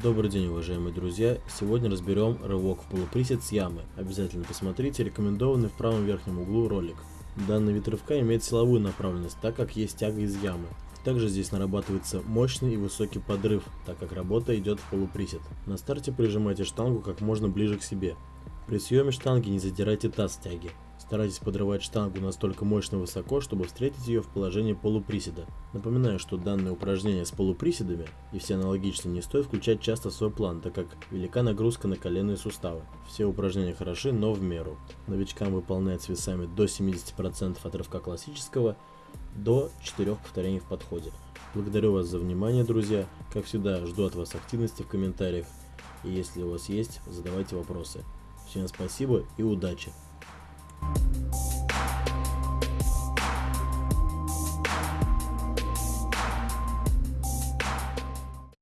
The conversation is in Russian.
Добрый день, уважаемые друзья! Сегодня разберем рывок в полуприсед с ямы. Обязательно посмотрите рекомендованный в правом верхнем углу ролик. Данный вид рывка имеет силовую направленность, так как есть тяга из ямы. Также здесь нарабатывается мощный и высокий подрыв, так как работа идет в полуприсед. На старте прижимайте штангу как можно ближе к себе. При съеме штанги не задирайте таз тяги. Старайтесь подрывать штангу настолько мощно высоко, чтобы встретить ее в положении полуприседа. Напоминаю, что данное упражнение с полуприседами и все аналогичные не стоит включать часто в свой план, так как велика нагрузка на коленные суставы. Все упражнения хороши, но в меру. Новичкам выполнять с весами до 70% от рывка классического, до 4 повторений в подходе. Благодарю вас за внимание, друзья. Как всегда, жду от вас активности в комментариях. И если у вас есть, задавайте вопросы. Всем спасибо и удачи! Thank you.